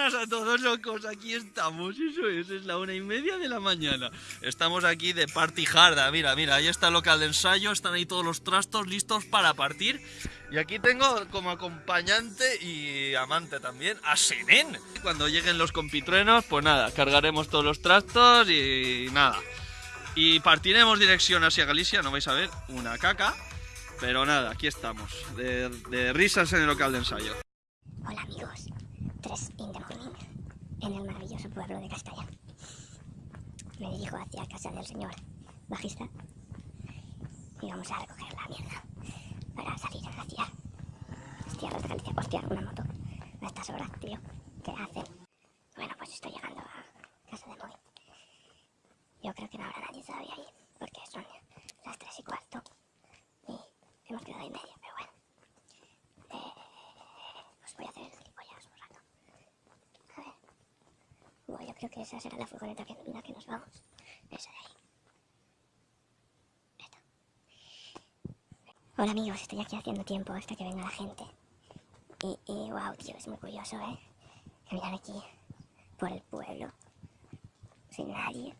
Buenas a todos locos, aquí estamos, eso es, es la una y media de la mañana. Estamos aquí de party harda, mira, mira, ahí está el local de ensayo, están ahí todos los trastos listos para partir. Y aquí tengo como acompañante y amante también a Senen. Cuando lleguen los compitruenos, pues nada, cargaremos todos los trastos y nada. Y partiremos dirección hacia Galicia, no vais a ver, una caca. Pero nada, aquí estamos, de, de risas en el local de ensayo. Hola amigos, 3 in the morning, en el maravilloso pueblo de Castalla. Me dirijo hacia casa del señor bajista y vamos a recoger la mierda para salir hacia las tierras de Galicia. Hostia, una moto a estas horas, tío, ¿qué hacen? Bueno, pues estoy llegando a casa de Moy. Yo creo que no habrá nadie todavía ahí, porque son las 3 y cuarto y hemos quedado ahí media, pero bueno. Eh, pues voy a hacer el gilipollas un rato. A ver. Bueno, yo creo que esa será la furgoneta en la que nos vamos. Esa de ahí. Esta. Hola amigos, estoy aquí haciendo tiempo hasta que venga la gente. Y, y wow, tío, es muy curioso, ¿eh? Caminar aquí por el pueblo. Sin nadie.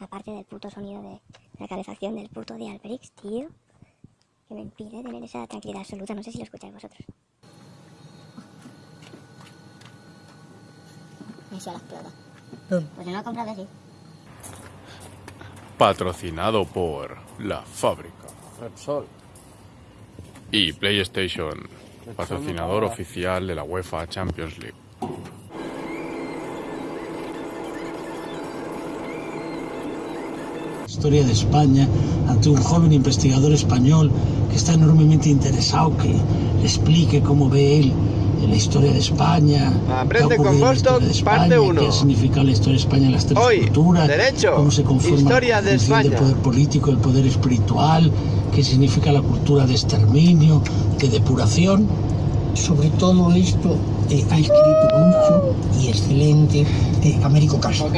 Aparte del puto sonido de la calefacción del puto de Alberix, tío. Que me impide tener esa tranquilidad absoluta. No sé si lo escucháis vosotros. Y si la explota. Pues no compra que sí. Patrocinado por La Fábrica. Repsol. Y PlayStation, patrocinador oficial de la UEFA Champions League. historia de España ante un joven investigador español que está enormemente interesado que le explique cómo ve él la historia de España, Aprende con Boston, de España, parte uno. qué significa la historia de España en las tres Hoy, culturas, derecho, cómo se conforma historia de el España. del poder político, el poder espiritual, qué significa la cultura de exterminio, de depuración. sobre todo esto eh, ha escrito mucho y excelente de Américo Castro.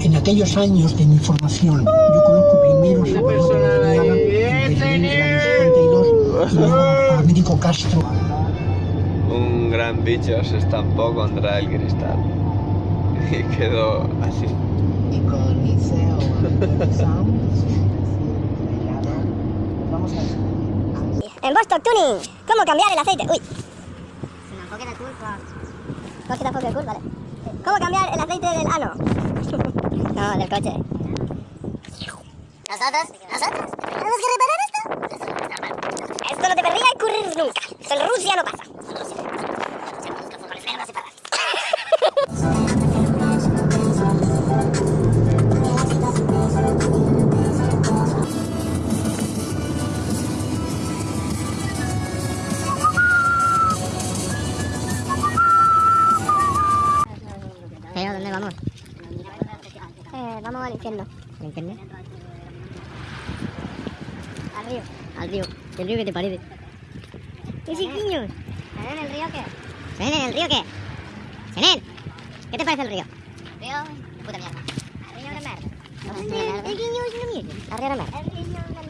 En aquellos años de mi formación, yo conozco primero Una sobre persona López ahí, Ayala, ¡eh, en Berlín, en el señor! 62, y luego a Américo Castro. Gran bicho se estampó contra el cristal y quedó así. y con Vamos a En Bostock Tuning, ¿cómo cambiar el aceite? Uy. Se me. Vale. ¿Cómo cambiar el aceite del ano? no, del coche. ¿Nosotros? ¿Nosotros? ¿Tenemos que reparar esto? Esto no debería ocurrir nunca. En Rusia no pasa. Eh, vamos al infierno. ¿Al infierno? Al río. Al río. ¿El río qué te parece? ¿Qué chiquiños? ¿Senen el río qué? ¿Senen el río qué? ¿Senen? ¿Qué te parece el río? Río, puta mierda. El río de merda. El río es una mierda. El río es una mierda. El río de merda.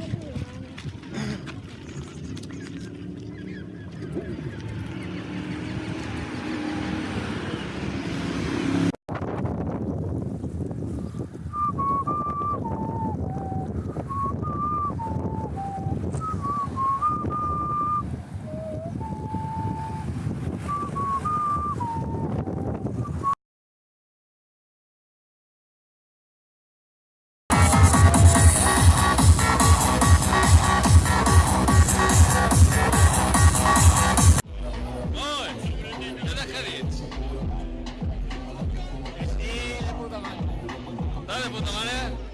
Dale, puta madre.